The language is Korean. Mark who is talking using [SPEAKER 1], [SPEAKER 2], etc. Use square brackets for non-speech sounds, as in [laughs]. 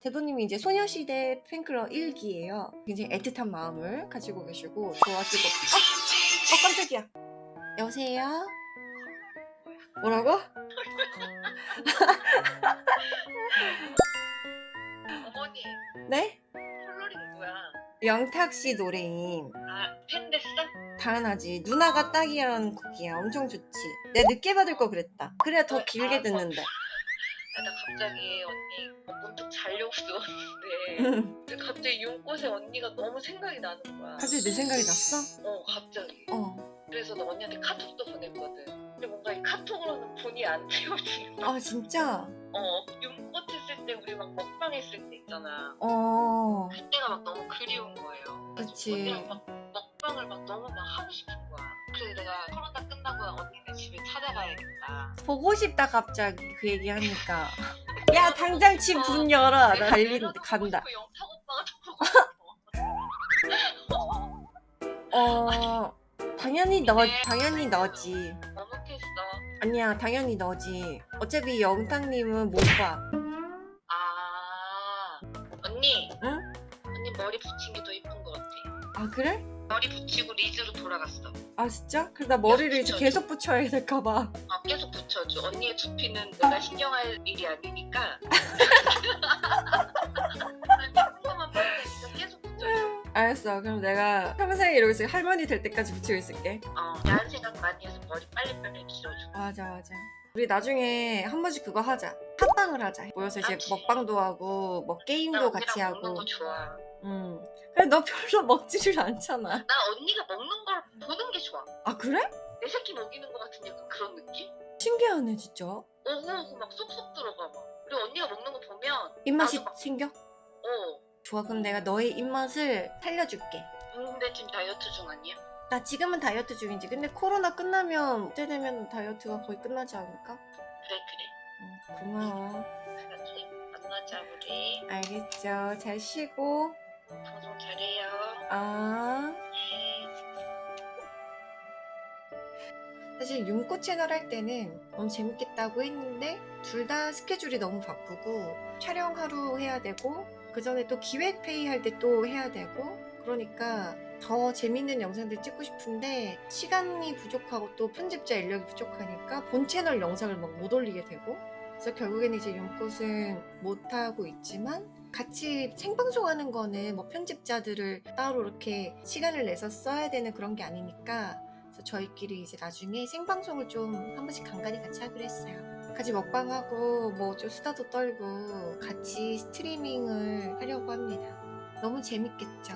[SPEAKER 1] 대도님이 이제 소녀시대 팬클럽 1기예요. 굉장히 애틋한 마음을 가지고 계시고 좋아하시고 어, 어 깜짝이야. 여보세요? 뭐라고?
[SPEAKER 2] 어머니
[SPEAKER 1] 네?
[SPEAKER 2] 컬러링 뭐야?
[SPEAKER 1] 영탁씨 노래임.
[SPEAKER 2] 아팬 됐어?
[SPEAKER 1] 당연하지. 누나가 딱이라는 곡이야. 엄청 좋지. 내가 늦게 받을 거 그랬다. 그래야 더 길게 듣는데.
[SPEAKER 2] 아, 나 갑자기 언니 문득 자려고 [laughs] 누웠는데 갑자기 윤꽃의 언니가 너무 생각이 나는 거야.
[SPEAKER 1] 갑자기 내 생각이 났어?
[SPEAKER 2] 어 갑자기.
[SPEAKER 1] 어.
[SPEAKER 2] 그래서 나 언니한테 카톡도 보냈거든. 근데 뭔가 이 카톡으로는 본이 안 채워지는.
[SPEAKER 1] 아 진짜?
[SPEAKER 2] 어 윤꽃 했을 때 우리 막 먹방 했을 때 있잖아.
[SPEAKER 1] 어.
[SPEAKER 2] 그때가 막 너무 그리운 거예요.
[SPEAKER 1] 그치.
[SPEAKER 2] 언니랑 막 먹방을 막 너무 막 하고 싶은 거야. 그래서 내가 코로나 끝나고 언니네 집에 찾아가야겠다.
[SPEAKER 1] 보고 싶다 갑자기 그 얘기 하니까. [laughs] 야 당장 집 문 열어. 나 달린
[SPEAKER 2] 내려도
[SPEAKER 1] 간다.
[SPEAKER 2] 영탁 오빠가 더 보고. 어. [laughs]
[SPEAKER 1] 당연히 너 당연히 너지.
[SPEAKER 2] 너무 했어.
[SPEAKER 1] 아니야 당연히 너지. 어차피 영탁님은 못 봐.
[SPEAKER 2] 아 언니.
[SPEAKER 1] 응?
[SPEAKER 2] 언니 머리 붙인 게 더 이쁜 것 같아.
[SPEAKER 1] 아 그래?
[SPEAKER 2] 머리 붙이고 리즈로 돌아갔어.
[SPEAKER 1] 아 진짜? 나 머리를 이제. 계속 붙여야 될까봐.
[SPEAKER 2] 아, 계속 붙여줘. 언니의 두피는 내가 신경할 일이 아니니까. [laughs] 계속 붙여줘.
[SPEAKER 1] 알았어. 그럼 내가 평생 이러고 있을 할머니 될 때까지 붙이고 있을게.
[SPEAKER 2] 어, 야한 생각 많이 해서 머리 빨리빨리 길어줘.
[SPEAKER 1] 맞아 맞아. 우리 나중에 한 번씩 그거 하자. 합방을 하자. 모여서 이제
[SPEAKER 2] 그렇지.
[SPEAKER 1] 먹방도 하고
[SPEAKER 2] 뭐나
[SPEAKER 1] 게임도 같이 하고.
[SPEAKER 2] 거 좋아.
[SPEAKER 1] 음. 그래 너 별로 먹지를 않잖아.
[SPEAKER 2] 나 언니가 먹는 걸 보는 게 좋아.
[SPEAKER 1] 아 그래?
[SPEAKER 2] 내 새끼 먹이는 것 같은 약간 그런 느낌?
[SPEAKER 1] 신기하네 진짜.
[SPEAKER 2] 오고오고 막 쏙쏙 들어가 막. 우리 언니가 먹는 거 보면
[SPEAKER 1] 입맛이
[SPEAKER 2] 막-
[SPEAKER 1] 생겨?
[SPEAKER 2] 어.
[SPEAKER 1] 좋아 그럼 내가 너의 입맛을 살려줄게.
[SPEAKER 2] 근데 지금 다이어트 중 아니야?
[SPEAKER 1] 나 지금은 다이어트 중이지. 근데 코로나 끝나면 그때 되면 다이어트가 거의 끝나지 않을까?
[SPEAKER 2] 그래 그래.
[SPEAKER 1] 응, 고마워.
[SPEAKER 2] 그래. 만나자 우리.
[SPEAKER 1] 알겠죠. 잘 쉬고.
[SPEAKER 2] 방송 잘해요.
[SPEAKER 1] 아.
[SPEAKER 2] 네.
[SPEAKER 1] 사실 윤꽃 채널 할 때는 너무 재밌겠다고 했는데 둘 다 스케줄이 너무 바쁘고 촬영 하루 해야 되고 그 전에 또 기획 회의 할 때 또 해야 되고 그러니까 더 재밌는 영상들 찍고 싶은데 시간이 부족하고 또 편집자 인력이 부족하니까 본 채널 영상을 막 못 올리게 되고 그래서 결국에는 이제 윤꽃은 못 하고 있지만 같이 생방송하는 거는 뭐 편집자들을 따로 이렇게 시간을 내서 써야 되는 그런 게 아니니까 그래서 저희끼리 이제 나중에 생방송을 좀 한 번씩 간간히 같이 하기로 했어요. 같이 먹방하고 뭐 좀 수다도 떨고 같이 스트리밍을 하려고 합니다. 너무 재밌겠죠?